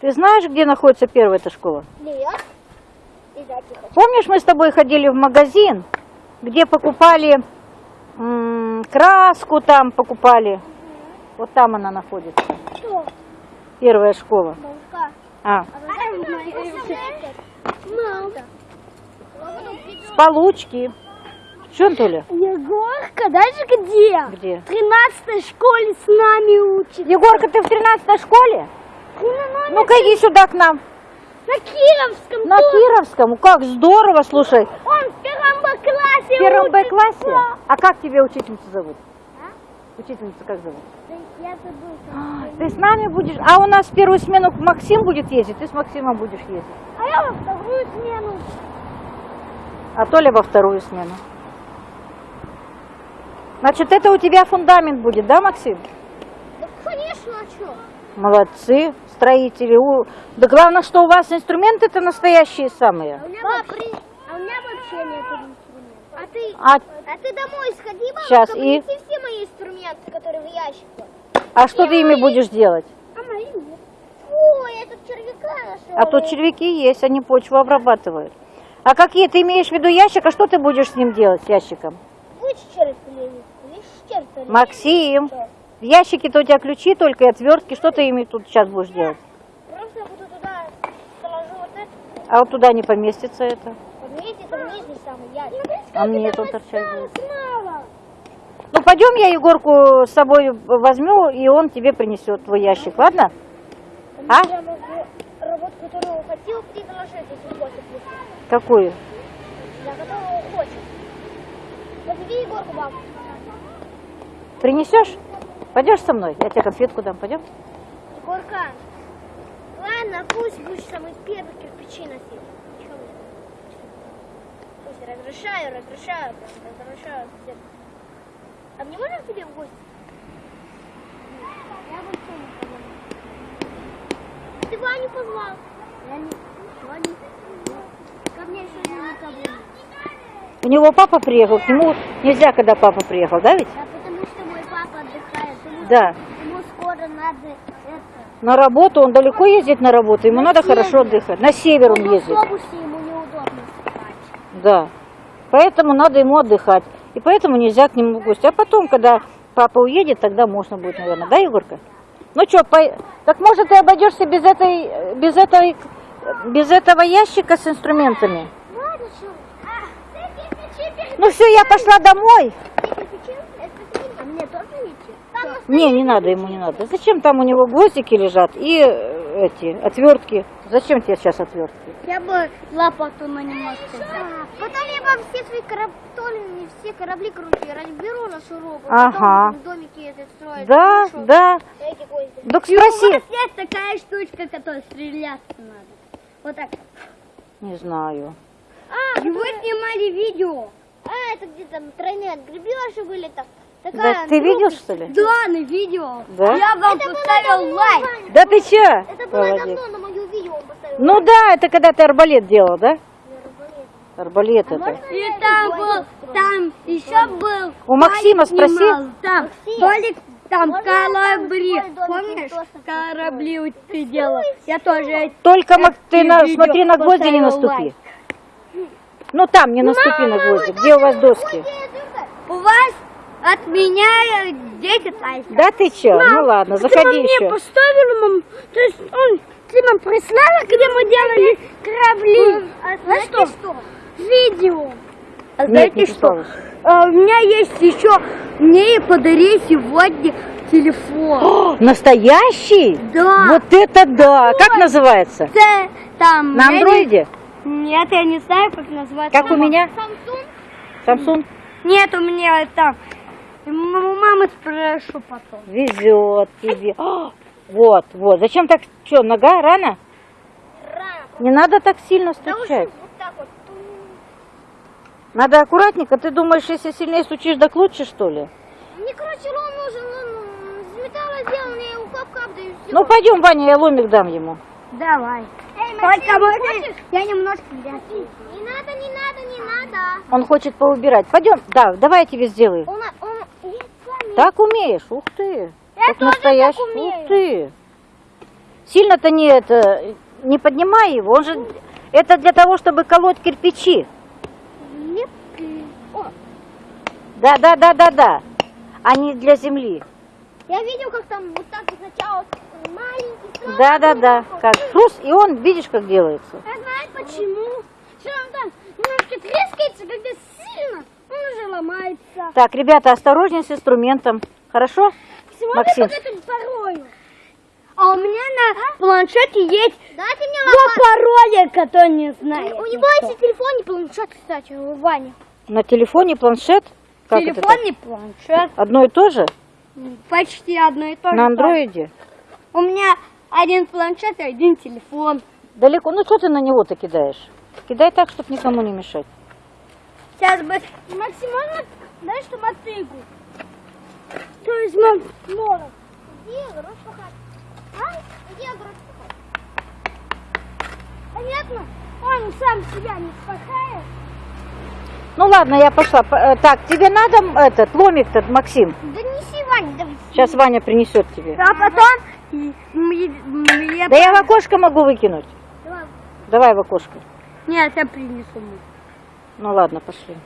Ты знаешь, где находится первая эта школа? Нет. Помнишь, мы с тобой ходили в магазин, где покупали краску, там покупали? Вот там она находится. Что? Первая школа. Бабушка. А, А с получки. Что, Толя? Егорка, даже где? Где? В 13 школе с нами учит. Егорка, ты в 13 школе? Ну-ка иди сюда к нам. На Кировском. На тоже. Кировском. Как здорово, слушай. Он в первом Б классе В первом Б классе? А как тебе учительницу зовут? Учительницу как зовут? Да Я забыл. А, Ты с нами будешь? А у нас в первую смену Максим будет ездить, ты с Максимом будешь ездить. А я во вторую смену. А Толя во вторую смену. Значит, это у тебя фундамент будет, да, Максим? Да, конечно, а что? Молодцы, строители. У- Да главное, что у вас инструменты-то настоящие самые. у меня вообще, а у меня вообще нет инструментов. А ты, А, а ты домой сходи, бабушка, Щас, и? все мои инструменты, которые в ящике. а что ты ими будешь делать? А мои нет. Ой, я тут червяка нашел. А тут червяки есть, они почву обрабатывают. А какие ты имеешь в виду ящик? А что ты будешь с ним делать, с ящиком? Вычерпали. Вычерпали. Максим, Что? В ящике-то у тебя ключи только и отвертки. Что ты ими тут сейчас будешь делать? Просто я буду туда положу вот это. А вот туда не поместится это. Подметьте, это нижний самый ящик. А мне тут торчать будет. Ну пойдем, я Егорку с собой возьму, и он тебе принесет твой ящик, ладно? А? Работу, которую хотел. Какую? Я которого хочет. Подведи Егорку, бабушка. Принесешь? Пойдешь со мной? Я тебе конфетку дам, пойдем? Егорка, ладно, пусть будешь самый первый кирпичи носить. Пусть разрешаю, разрешаю, прям разрешаю всем. А мне можно к тебе в гости? Я бы позвонил. Ты Ваню позвал? Я не... Ваню? Ко мне еще никого нет. У него папа приехал, к нему нельзя, когда папа приехал, да ведь? Да потому что мой папа отдыхает. Ему, Да. ему скоро надо это... На работу, он далеко ездит на работу, ему надо хорошо отдыхать. На север он в ездит. ему неудобно спать. Да. Поэтому надо ему отдыхать. И поэтому нельзя к нему в гости. А потом, когда папа уедет, тогда можно будет, наверное. Да, Егорка? Ну что, так может ты обойдешься без этой, без этой, без этого ящика с инструментами? А, Ну все, я пошла домой. ты кирпичи? Это ты? А мне тоже идти? Там Не, не надо ему, не надо. Зачем там у него гвоздики лежат и э, эти отвертки? Зачем тебе сейчас отвертки? Я бы лопату на немножко Потом я вам все свои корабли, все корабли, короче, разберу на шурупы. Ага. Потом домики эти строить. Да, Хорошо. да. Эти гвозди. Так спроси. есть такая штучка, которая стреляться надо. Вот так. Не знаю. А, вы снимали видео. А, это где там тройные отгребеши были там. Такая Да, ты видел, что ли? Да, на видео. Да? Я вам поставил лайк. Да ты че? Это было давно на мое видео он поставил. Ну да, это когда ты арбалет делал, да? Арбалет это. И там был, там еще был. У Максима спроси. Там, Максим, Толик, там можно корабли. Помнишь, корабли ты делал? Я тоже. Только ты на, смотри на гвозди не наступи. лайк. Ну там не наступи на гвозди. Где у вас доски? У вас от меня 10 лайков. Да ты че? Ну ладно, Ты заходи мне еще. поставила, мам. То есть он, ты нам прислала, где мы делали корабли. А знаете что? Видео. А Нет, знаете не что? А, у меня есть еще, мне подари сегодня телефон. О, настоящий? Да. Вот это да! Как называется? Це там. На андроиде? Нет, я не знаю, как называется. Как у меня? Samsung? Нет, у меня. М- У мамы спрошу потом. Везет тебе. О, вот, вот. Зачем так? Что, нога рано? Не надо так сильно стучать. вот так вот. Надо аккуратненько. Ты думаешь, если сильнее стучишь, так лучше, что ли? Мне, короче, лом нужен, он из металла сделан, я его кап-кап даю. Ну, пойдем, Ваня, я ломик дам ему. Давай. Только можно я немножко. Не надо, не надо, не надо. Он хочет поубирать. Пойдем. Да, давай я тебе сделаю. Он, он. Так умеешь? Ух ты. Я Как тоже настоящий. так умею. Ух ты. Сильно-то не это, не поднимай его, он же, это для того, чтобы колоть кирпичи. Да, да, да, да, да, а не для земли. Я видел, как там вот так сначала маленький. Да, да, да, как хруст, и он, видишь, как делается. А знаешь почему? Что он там немножко трескается, когда сильно, он уже ломается. Так, ребята, осторожнее с инструментом, хорошо? Сегодня Максим. порою. А у меня на планшете есть Дайте мне два пароля, которые не знаю. У него есть и телефон, и планшет, кстати, у Вани. На телефоне планшет? Как Телефон и планшет. Одно и то же? Почти одно и то же. На андроиде? У меня один планшет и один телефон. Далеко, ну что ты на него-то кидаешь? Кидай так, чтобы никому не мешать. Сейчас бы максимально, дай что мотыгу. То есть мам, норок. Где огород пахать? А? Где пахать? Понятно? Он сам себя не спахает. Ну ладно, я пошла. Э, Так, тебе надо этот ломик-то, Максим? Да неси, Ваня, давай. Сейчас Ваня принесет тебе. А потом я- Да я в окошко могу выкинуть. Давай. Давай в окошко. Нет, я принесу. Ну ладно, пошли.